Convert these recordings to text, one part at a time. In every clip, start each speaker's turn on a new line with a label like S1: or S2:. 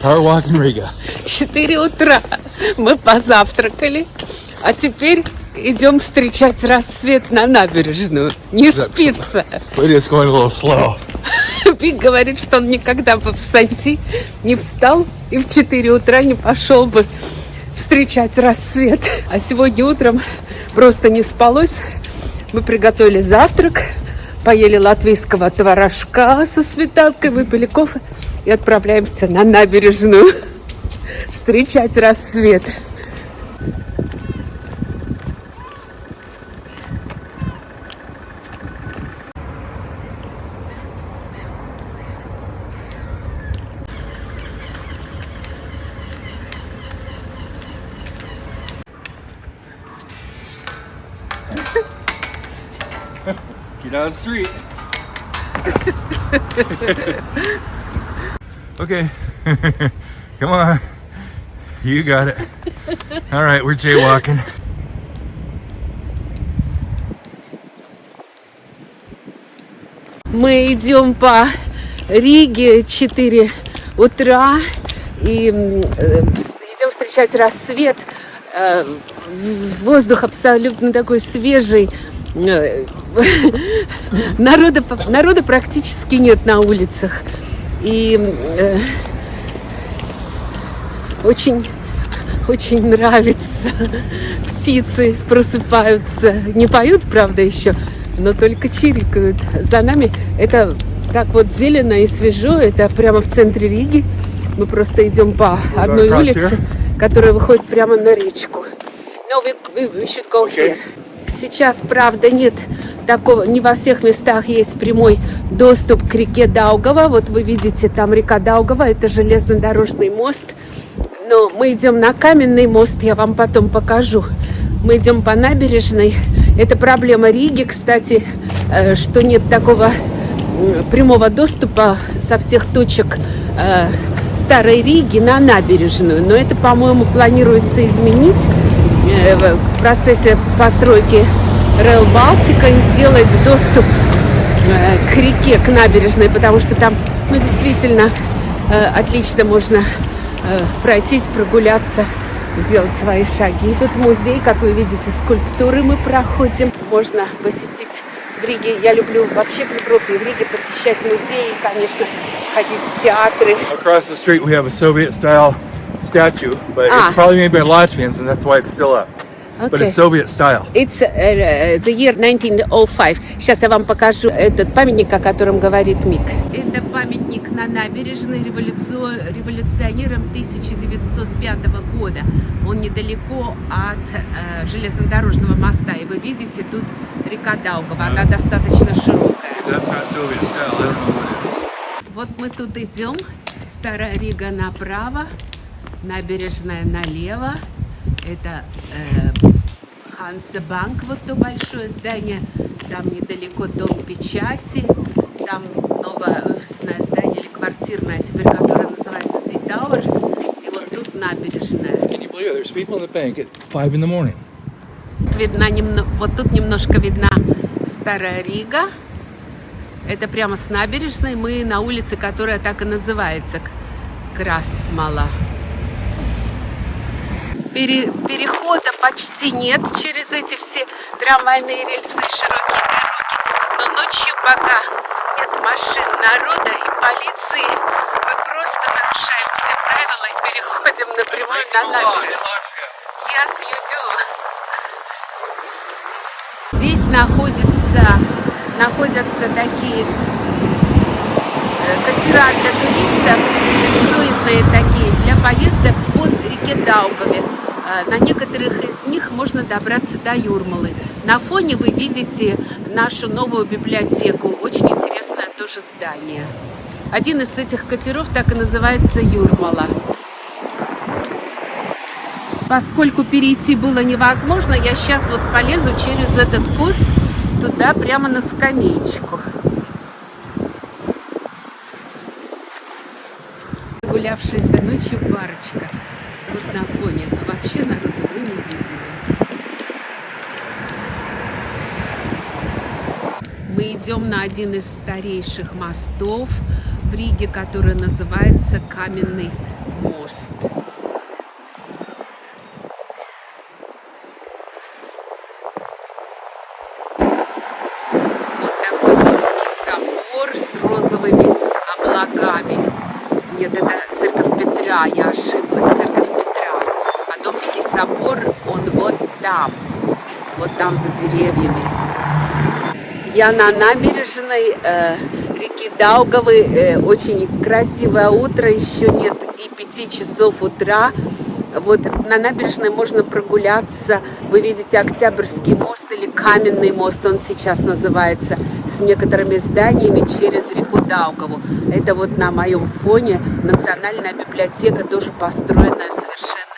S1: Power walk in Riga.
S2: 4 утра мы позавтракали, а теперь идем встречать рассвет на набережную. Не спится. Пик говорит, что он никогда бы в Санти не встал и в 4 утра не пошел бы встречать рассвет. А сегодня утром просто не спалось. Мы приготовили завтрак, поели латвийского творожка со сметанкой, выпили кофе и отправляемся на набережную встречать рассвет.
S1: The street. okay. Come on. You got it. All right, we're jaywalking.
S2: Мы идем по Риге 4 утра и э, идем встречать рассвет. Э, Воздух абсолютно такой свежий. Народа, народа практически нет на улицах. И э, очень, очень нравится. Птицы просыпаются. Не поют, правда, еще, но только чирикают. За нами это так вот зелено и свежо. Это прямо в центре Риги. Мы просто идем по одной
S1: across
S2: улице, которая выходит прямо на речку. No, we, we, we should go here. Сейчас, правда, нет такого, не во всех местах есть прямой доступ к реке Даугава. Вот вы видите, там река Даугава, это железнодорожный мост. Но мы идем на каменный мост, я вам потом покажу. Мы идем по набережной. Это проблема Риги, кстати, э, что нет такого прямого доступа со всех точек э, Старой Риги на набережную. Но это, по-моему, планируется изменить э, в процессе постройки Rail Балтика и сделать доступ э, к реке, к набережной, потому что там, ну, действительно, э, отлично можно э, пройтись, прогуляться, сделать свои шаги. И тут музей, как вы видите, скульптуры мы проходим. Можно посетить в Риге. Я люблю вообще в Европе и в Риге посещать музеи, конечно, ходить в театры.
S1: Across the street, we have a Soviet style statue, but
S2: Ah.
S1: it's probably made by Latvians, and that's why it's still up. But
S2: Okay.
S1: it's Soviet style.
S2: It's uh, the year 1905. Сейчас я вам покажу этот памятник, о котором говорит Мик. Это памятник на набережной революци- революционерам 1905 года. Он недалеко от э, железнодорожного моста. И вы видите, тут река Даугава. Она достаточно широкая.
S1: That's not Soviet style. I don't know what it is.
S2: Вот мы тут идем. Старая Рига направо, набережная налево. Это э, Хансебанк, вот то большое здание. Там недалеко дом печати. Там новое офисное здание или квартирное, теперь которое называется The Towers. И вот тут набережная.
S1: Can you believe it? There's people in the bank at 5 in the morning.
S2: Видна немно- вот тут немножко видна Старая Рига. Это прямо с набережной. Мы на улице, которая так и называется, К- Крастмала. Пере- перехода почти нет через эти все трамвайные рельсы и широкие дороги. Но ночью пока нет машин, народа и полиции, мы просто нарушаем все правила и переходим напрямую на набережную. Yes, you do. Здесь находится, находятся такие э, катера для туристов, круизные такие, для поездок по реке Даугаве. Э, На некоторых из них можно добраться до Юрмалы. На фоне вы видите нашу новую библиотеку. Очень интересное тоже здание. Один из этих катеров так и называется Юрмала. Поскольку перейти было невозможно, я сейчас вот полезу через этот куст туда прямо на скамеечку. Гулявшаяся ночью парочка вот на фоне. А вообще народу вы не видели. Мы идем на один из старейших мостов в Риге, который называется Каменный мост. Вот такой Домский собор с розовыми облаками. Нет, это церковь Петра, я ошиблась, церковь Собор, он вот там, вот там за деревьями. Я на набережной э, реки Даугавы. Э, очень красивое утро, еще нет и пяти часов утра. Вот на набережной можно прогуляться. Вы видите Октябрьский мост или Каменный мост, он сейчас называется, с некоторыми зданиями через реку Даугаву. Это вот на моем фоне Национальная библиотека, тоже построенная совершенно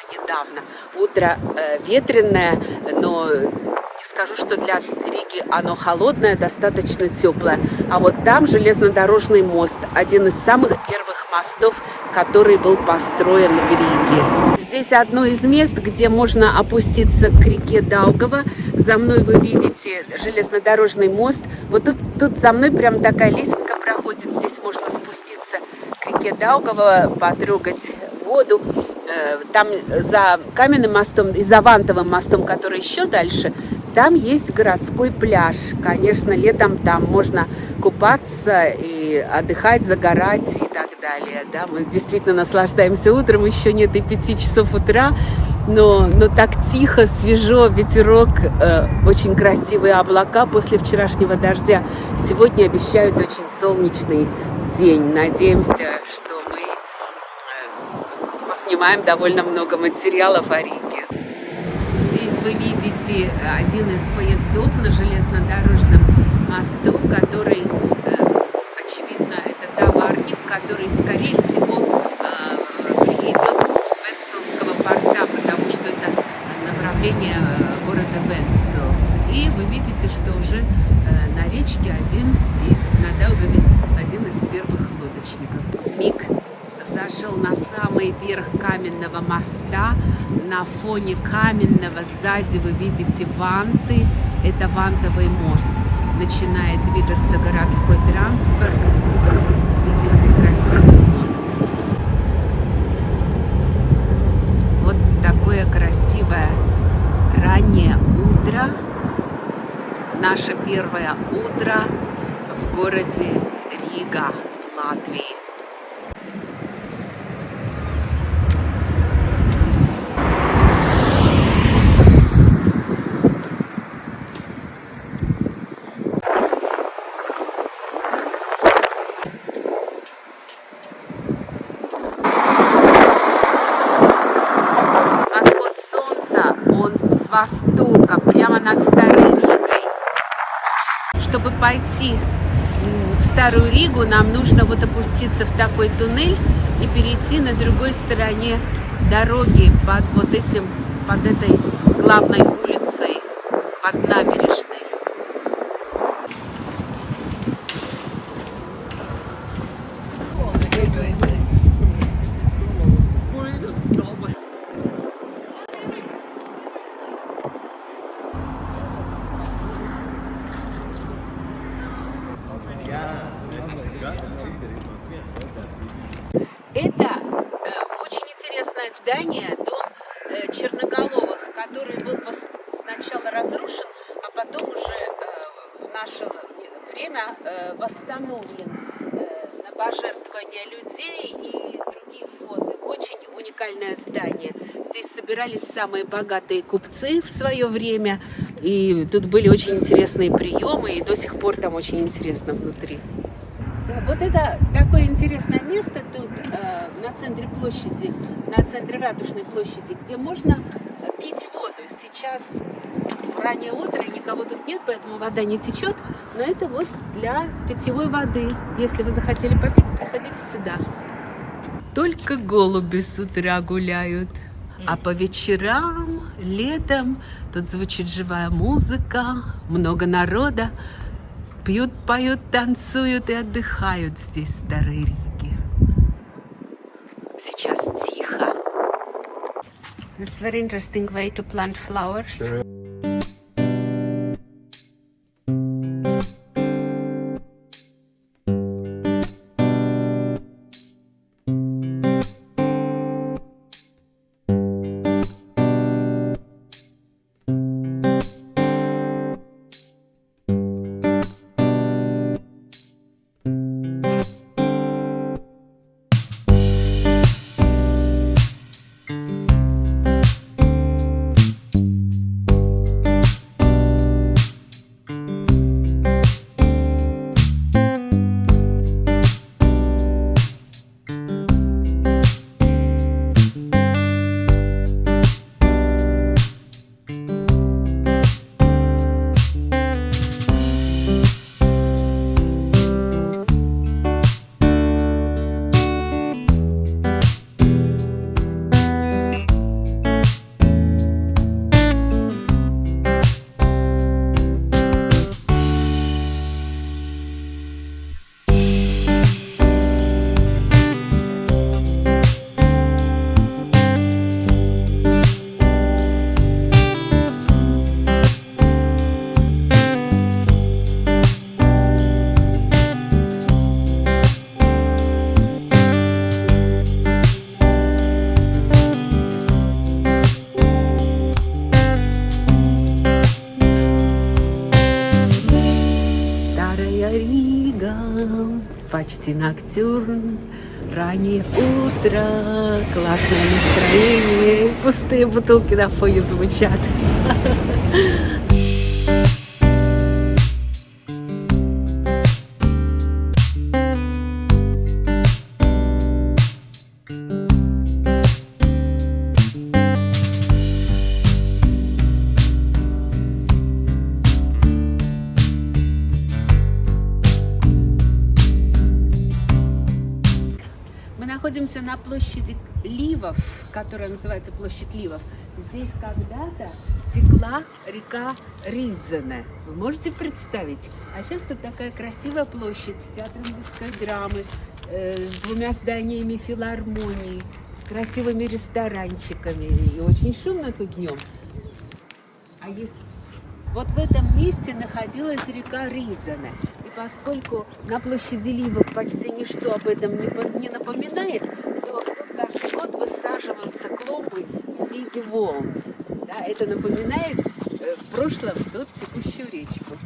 S2: недавно. Утро э, ветреное, но не скажу, что для Риги оно холодное, достаточно теплое. А вот там железнодорожный мост, один из самых первых мостов, который был построен в Риге. Здесь одно из мест, где можно опуститься к реке Даугава. За мной вы видите железнодорожный мост. Вот тут, тут за мной прям такая лесенка проходит. Здесь можно спуститься к реке Даугава, потрогать воду. Э, там за каменным мостом и за вантовым мостом, который еще дальше, там есть городской пляж. Конечно, летом там можно купаться и отдыхать, загорать и так далее. Да, мы действительно наслаждаемся утром, еще нет и пяти часов утра, но, но так тихо, свежо, ветерок, э, очень красивые облака после вчерашнего дождя. Сегодня обещают очень солнечный день. Надеемся, что мы э, поснимаем довольно много материалов о Риге вы видите один из поездов на железнодорожном мосту, который, э, очевидно, это товарник, который, скорее всего, э, идет из Венспилского порта, потому что это направление э, города Венспилс. И вы видите, что уже на речке один из, на Даугаве, один из первых лодочников. Миг зашел на самый верх каменного моста. На фоне каменного сзади вы видите ванты. Это вантовый мост. Начинает двигаться городской транспорт. Видите красивый мост. Вот такое красивое раннее утро. Наше первое утро в городе Рига, Латвии. Востока, прямо над Старой Ригой. Чтобы пойти в Старую Ригу, нам нужно вот опуститься в такой туннель и перейти на другой стороне дороги под вот этим, под этой главной улицей, под набережной. Это э, очень здание, дом э, Черноголовых, который был сначала разрушен, а потом уже э, в наше время э, восстановлен на пожертвования людей и другие фонды. Очень уникальное здание. Здесь собирались самые богатые купцы в свое время, и тут были очень интересные приемы, и до сих пор там очень интересно внутри. Вот это такое интересное место тут, э, на центре площади, на центре Ратушной площади, где можно пить воду. Сейчас раннее утро, никого тут нет, поэтому вода не течет, но это вот для питьевой воды. Если вы захотели попить, приходите сюда. Только голуби с утра гуляют. А по вечерам, летом тут звучит живая музыка, много народа. Пьют, поют, танцуют и отдыхают здесь, в It's a very interesting way to plant flowers. Кристина Ноктюрн. Раннее утро, классное настроение, пустые бутылки на фоне звучат. находимся на площади Ливов, которая называется площадь Ливов. Здесь когда-то текла река Ридзене. Вы можете представить? А сейчас тут такая красивая площадь с театром русской драмы, э, с двумя зданиями филармонии, с красивыми ресторанчиками. И очень шумно тут днем. А есть... Вот в этом месте находилась река Ридзене. Поскольку на площади Ливов почти ничто об этом не, не напоминает, то каждый год высаживаются клумбы в виде волн. Да, это напоминает э, в прошлом тут текущую речку.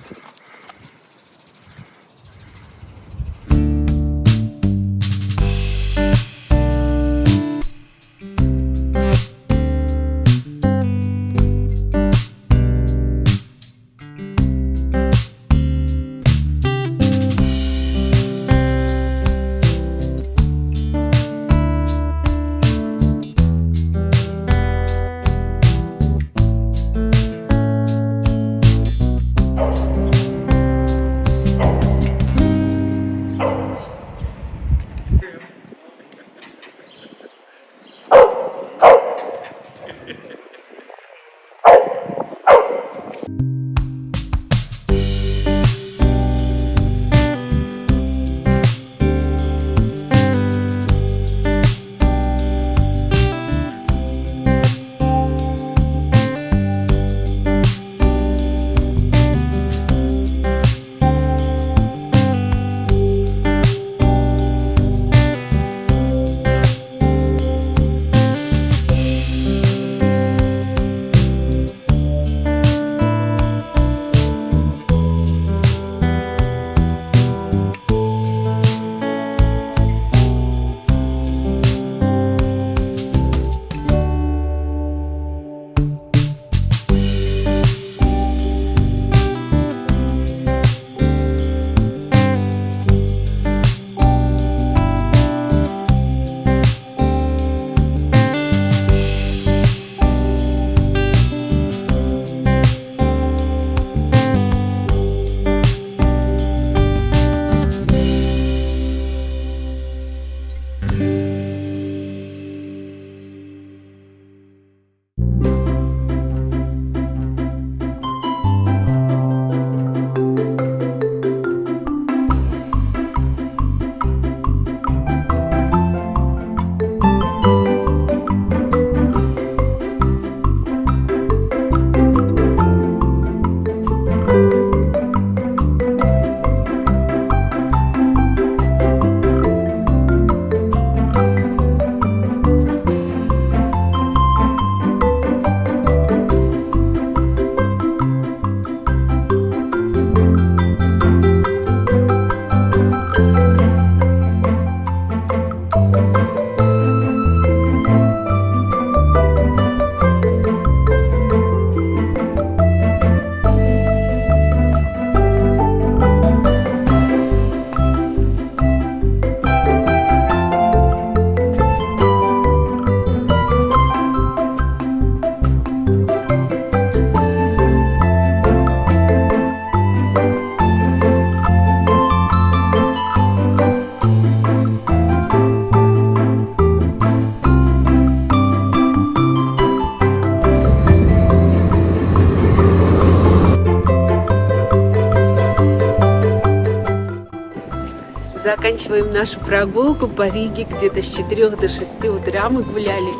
S2: Заканчиваем нашу прогулку по Риге. Где-то с 4 до 6 утра мы гуляли.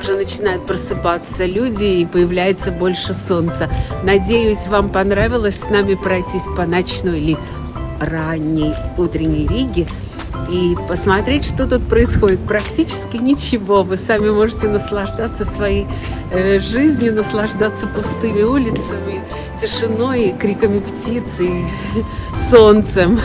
S2: Уже начинают просыпаться люди и появляется больше солнца. Надеюсь, вам понравилось с нами пройтись по ночной или ранней утренней Риге и посмотреть, что тут происходит. Практически ничего. Вы сами можете наслаждаться своей э, жизнью, наслаждаться пустыми улицами, тишиной, криками птиц и солнцем.